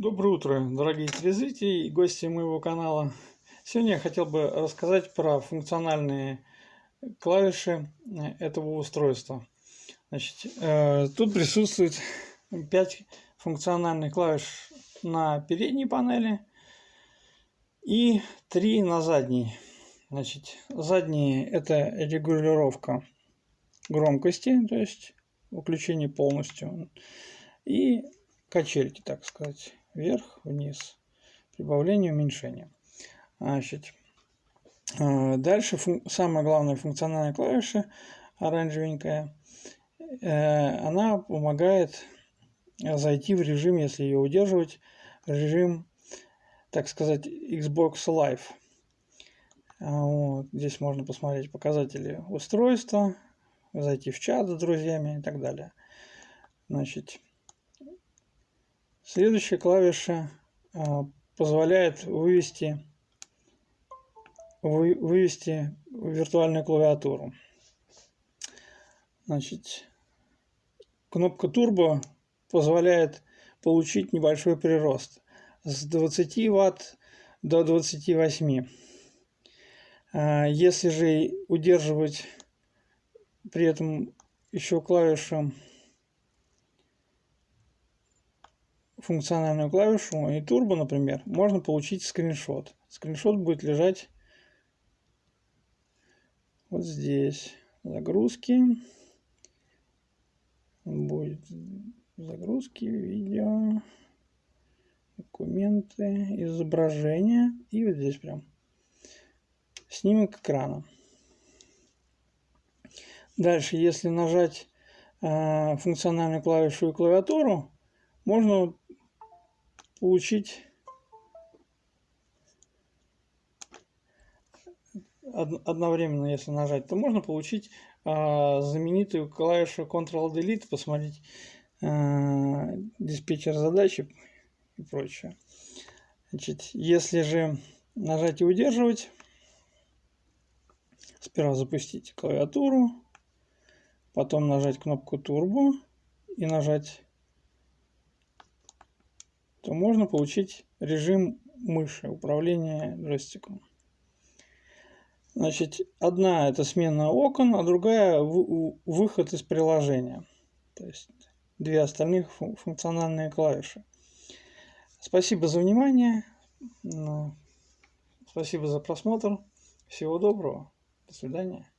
Доброе утро, дорогие телезрители и гости моего канала. Сегодня я хотел бы рассказать про функциональные клавиши этого устройства. Значит, э, тут присутствует 5 функциональных клавиш на передней панели и 3 на задней. Значит, задние это регулировка громкости, то есть выключение полностью. И качельки, так сказать вверх, вниз, прибавление, уменьшение. Значит, э, дальше самая главная функциональная клавиша, оранжевенькая, э, она помогает зайти в режим, если ее удерживать, режим, так сказать, Xbox Live. А, вот. Здесь можно посмотреть показатели устройства, зайти в чат с друзьями и так далее. Значит, Следующая клавиша а, позволяет вывести, вывести виртуальную клавиатуру. Значит, кнопка турбо позволяет получить небольшой прирост с 20 Вт до 28. А, если же удерживать при этом еще клавишу функциональную клавишу и турбо, например, можно получить скриншот. Скриншот будет лежать вот здесь. Загрузки. Будет загрузки, видео, документы, изображения. И вот здесь прям снимок экрана. Дальше, если нажать э, функциональную клавишу и клавиатуру, можно получить одновременно, если нажать, то можно получить э, знаменитую клавишу Ctrl-Delete, посмотреть э, диспетчер задачи и прочее. Значит, если же нажать и удерживать, сперва запустить клавиатуру, потом нажать кнопку Turbo и нажать то можно получить режим мыши, управления джойстиком. Значит, одна это смена окон, а другая выход из приложения. То есть две остальных функциональные клавиши. Спасибо за внимание. Ну, спасибо за просмотр. Всего доброго. До свидания.